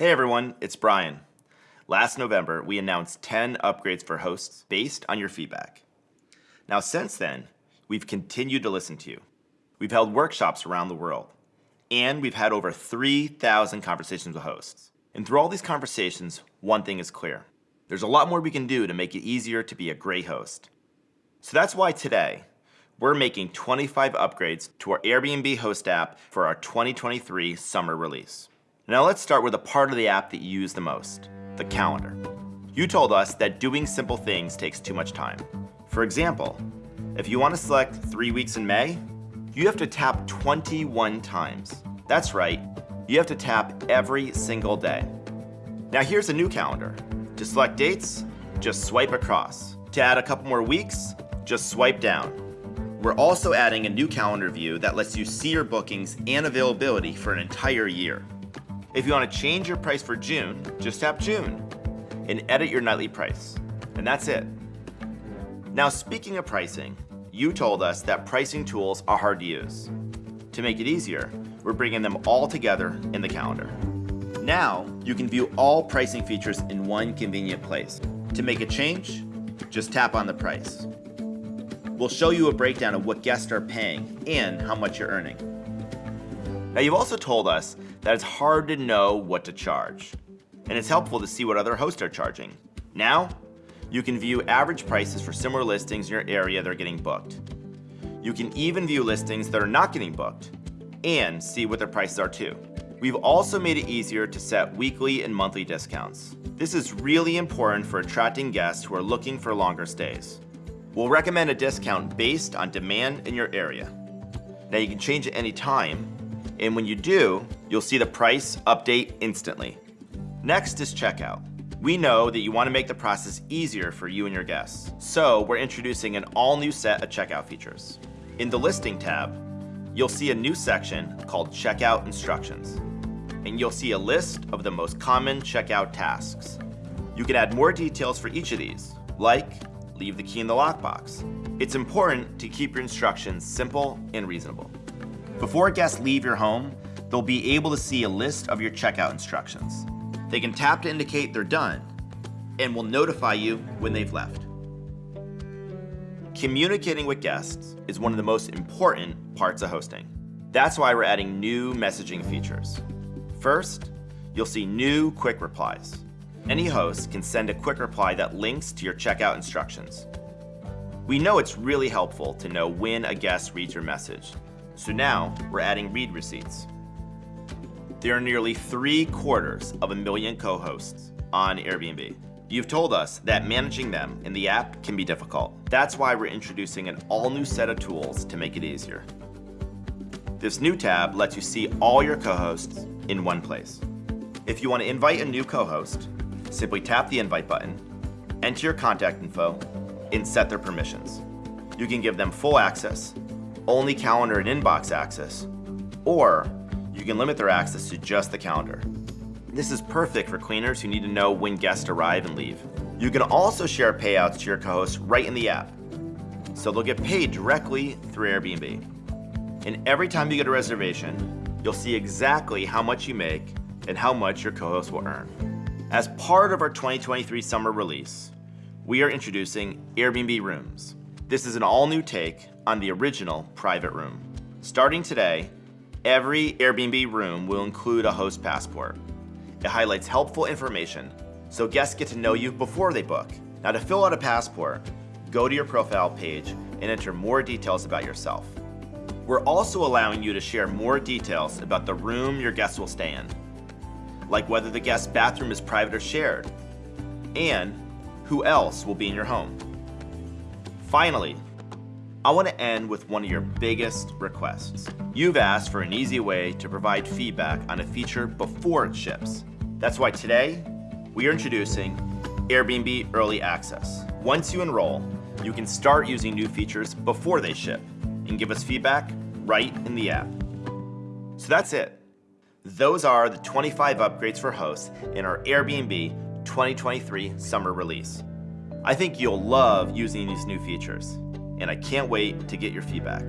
Hey everyone, it's Brian. Last November, we announced 10 upgrades for hosts based on your feedback. Now since then, we've continued to listen to you. We've held workshops around the world, and we've had over 3,000 conversations with hosts. And through all these conversations, one thing is clear. There's a lot more we can do to make it easier to be a great host. So that's why today, we're making 25 upgrades to our Airbnb host app for our 2023 summer release. Now let's start with a part of the app that you use the most, the calendar. You told us that doing simple things takes too much time. For example, if you want to select three weeks in May, you have to tap 21 times. That's right, you have to tap every single day. Now here's a new calendar. To select dates, just swipe across. To add a couple more weeks, just swipe down. We're also adding a new calendar view that lets you see your bookings and availability for an entire year. If you want to change your price for June, just tap June and edit your nightly price. And that's it. Now speaking of pricing, you told us that pricing tools are hard to use. To make it easier, we're bringing them all together in the calendar. Now, you can view all pricing features in one convenient place. To make a change, just tap on the price. We'll show you a breakdown of what guests are paying and how much you're earning. Now you've also told us that it's hard to know what to charge, and it's helpful to see what other hosts are charging. Now, you can view average prices for similar listings in your area that are getting booked. You can even view listings that are not getting booked and see what their prices are too. We've also made it easier to set weekly and monthly discounts. This is really important for attracting guests who are looking for longer stays. We'll recommend a discount based on demand in your area. Now you can change it any time, and when you do, you'll see the price update instantly. Next is checkout. We know that you want to make the process easier for you and your guests, so we're introducing an all new set of checkout features. In the listing tab, you'll see a new section called Checkout Instructions and you'll see a list of the most common checkout tasks. You can add more details for each of these, like leave the key in the lockbox. It's important to keep your instructions simple and reasonable. Before guests leave your home, they'll be able to see a list of your checkout instructions. They can tap to indicate they're done, and will notify you when they've left. Communicating with guests is one of the most important parts of hosting. That's why we're adding new messaging features. First, you'll see new quick replies. Any host can send a quick reply that links to your checkout instructions. We know it's really helpful to know when a guest reads your message, so now we're adding read receipts. There are nearly three quarters of a million co-hosts on Airbnb. You've told us that managing them in the app can be difficult. That's why we're introducing an all new set of tools to make it easier. This new tab lets you see all your co-hosts in one place. If you want to invite a new co-host, simply tap the invite button, enter your contact info, and set their permissions. You can give them full access, only calendar and inbox access, or you can limit their access to just the calendar. This is perfect for cleaners who need to know when guests arrive and leave. You can also share payouts to your co-hosts right in the app, so they'll get paid directly through Airbnb. And every time you get a reservation, you'll see exactly how much you make and how much your co-host will earn. As part of our 2023 summer release, we are introducing Airbnb Rooms. This is an all-new take on the original private room. Starting today, every Airbnb room will include a host passport. It highlights helpful information so guests get to know you before they book. Now to fill out a passport, go to your profile page and enter more details about yourself. We're also allowing you to share more details about the room your guests will stay in, like whether the guest bathroom is private or shared, and who else will be in your home. Finally, I want to end with one of your biggest requests. You've asked for an easy way to provide feedback on a feature before it ships. That's why today, we are introducing Airbnb Early Access. Once you enroll, you can start using new features before they ship and give us feedback right in the app. So that's it. Those are the 25 upgrades for hosts in our Airbnb 2023 summer release. I think you'll love using these new features, and I can't wait to get your feedback.